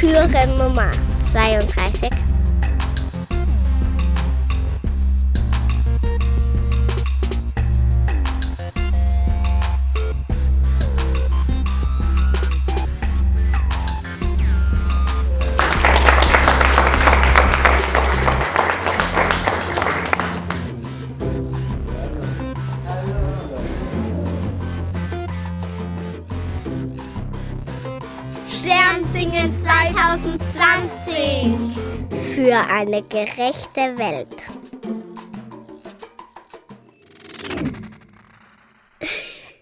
Türe Nummer 32. Sternsingen 2020. Für eine gerechte Welt.